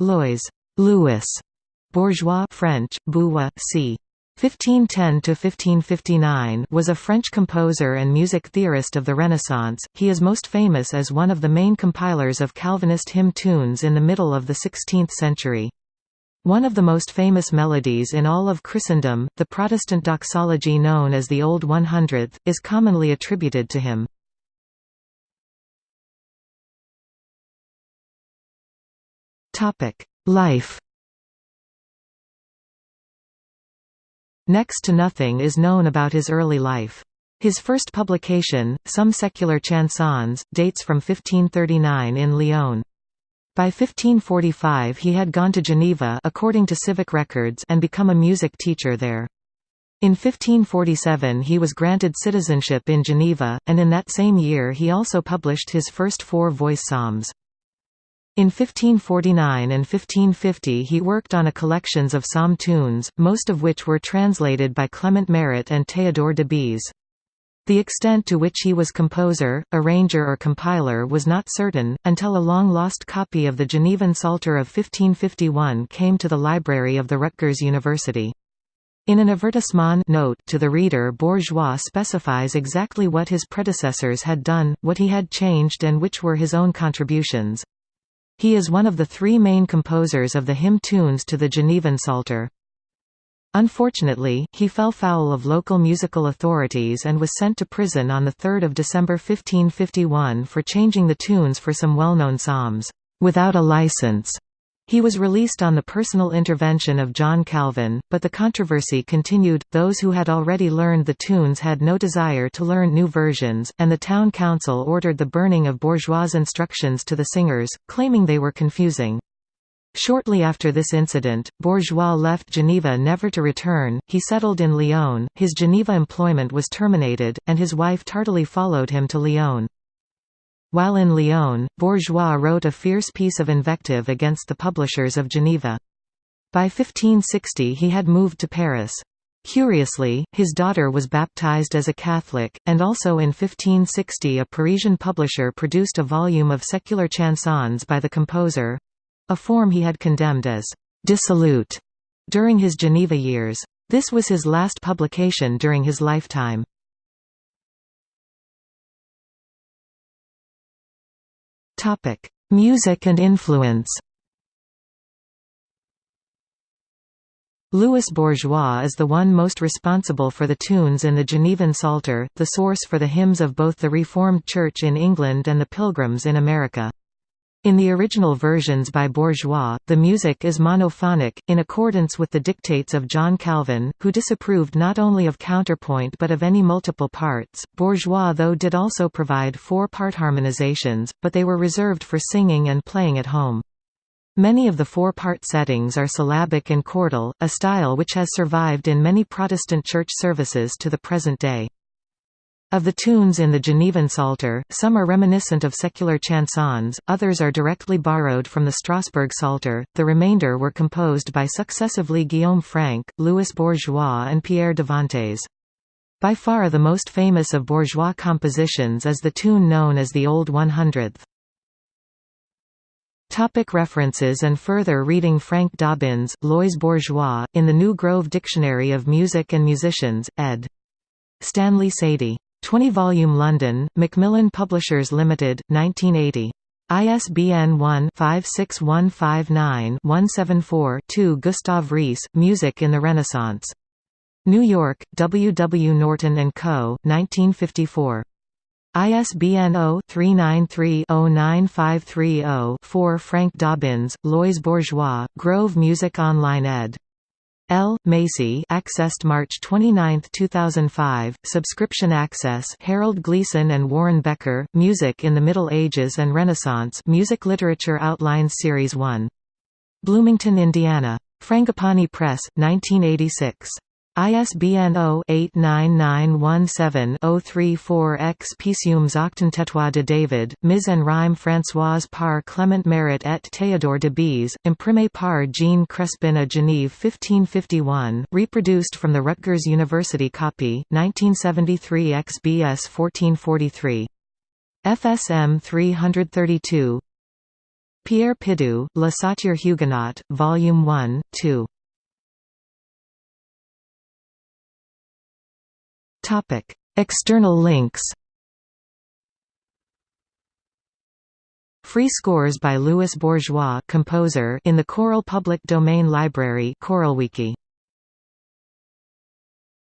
Loys Louis Bourgeois French, Bourgeois, c. 1510–1559 was a French composer and music theorist of the Renaissance. He is most famous as one of the main compilers of Calvinist hymn tunes in the middle of the 16th century. One of the most famous melodies in all of Christendom, the Protestant doxology known as the Old One Hundredth, is commonly attributed to him. Life Next to nothing is known about his early life. His first publication, Some Secular Chansons, dates from 1539 in Lyon. By 1545 he had gone to Geneva according to civic records and become a music teacher there. In 1547 he was granted citizenship in Geneva, and in that same year he also published his first four voice psalms. In 1549 and 1550 he worked on a collections of psalm tunes, most of which were translated by Clement Marot and Théodore de Bèze. The extent to which he was composer, arranger or compiler was not certain, until a long-lost copy of the Genevan Psalter of 1551 came to the library of the Rutgers University. In an advertisement note to the reader Bourgeois specifies exactly what his predecessors had done, what he had changed and which were his own contributions. He is one of the three main composers of the hymn tunes to the Genevan Psalter. Unfortunately, he fell foul of local musical authorities and was sent to prison on 3 December 1551 for changing the tunes for some well-known psalms, without a license. He was released on the personal intervention of John Calvin, but the controversy continued. Those who had already learned the tunes had no desire to learn new versions, and the town council ordered the burning of bourgeois instructions to the singers, claiming they were confusing. Shortly after this incident, Bourgeois left Geneva never to return, he settled in Lyon, his Geneva employment was terminated, and his wife tardily followed him to Lyon. While in Lyon, Bourgeois wrote a fierce piece of invective against the publishers of Geneva. By 1560 he had moved to Paris. Curiously, his daughter was baptized as a Catholic, and also in 1560 a Parisian publisher produced a volume of secular chansons by the composer—a form he had condemned as «dissolute» during his Geneva years. This was his last publication during his lifetime. Topic: Music and influence. Louis Bourgeois is the one most responsible for the tunes in the Genevan Psalter, the source for the hymns of both the Reformed Church in England and the Pilgrims in America. In the original versions by Bourgeois, the music is monophonic, in accordance with the dictates of John Calvin, who disapproved not only of counterpoint but of any multiple parts. Bourgeois though did also provide four-part harmonizations, but they were reserved for singing and playing at home. Many of the four-part settings are syllabic and chordal, a style which has survived in many Protestant church services to the present day. Of the tunes in the Genevan Psalter, some are reminiscent of secular chansons, others are directly borrowed from the Strasbourg Psalter, the remainder were composed by successively Guillaume Franck, Louis Bourgeois and Pierre Davantès. By far the most famous of Bourgeois compositions is the tune known as the Old One Hundredth. Topic references and further reading Frank Dobbins, Loys Bourgeois, in the New Grove Dictionary of Music and Musicians, ed. Stanley Sadie. 20-volume London, Macmillan Publishers Limited, 1980. ISBN 1-56159-174-2 Gustav Reese, Music in the Renaissance. New York, W. W. Norton & Co., 1954. ISBN 0-393-09530-4 Frank Dobbins, Loys Bourgeois, Grove Music Online ed. L. Macy accessed March 29, 2005, subscription access Harold Gleason and Warren Becker, Music in the Middle Ages and Renaissance Music Literature Outlines Series 1. Bloomington, Indiana. Frangipani Press, 1986. ISBN 0-89917-034-X Psaumes Octante trois de David, Mise en rime Françoise par Clement Marot et Théodore de Bèze, imprimé par Jean Crespin à Genève 1551, reproduced from the Rutgers University copy, 1973 XBS 1443. FSM 332 Pierre Pidoux, Le Psautier Huguenot, Volume 1, 2. External links Free scores by Louis Bourgeois composer in the Choral Public Domain Library ChoralWiki